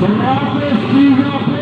López y López.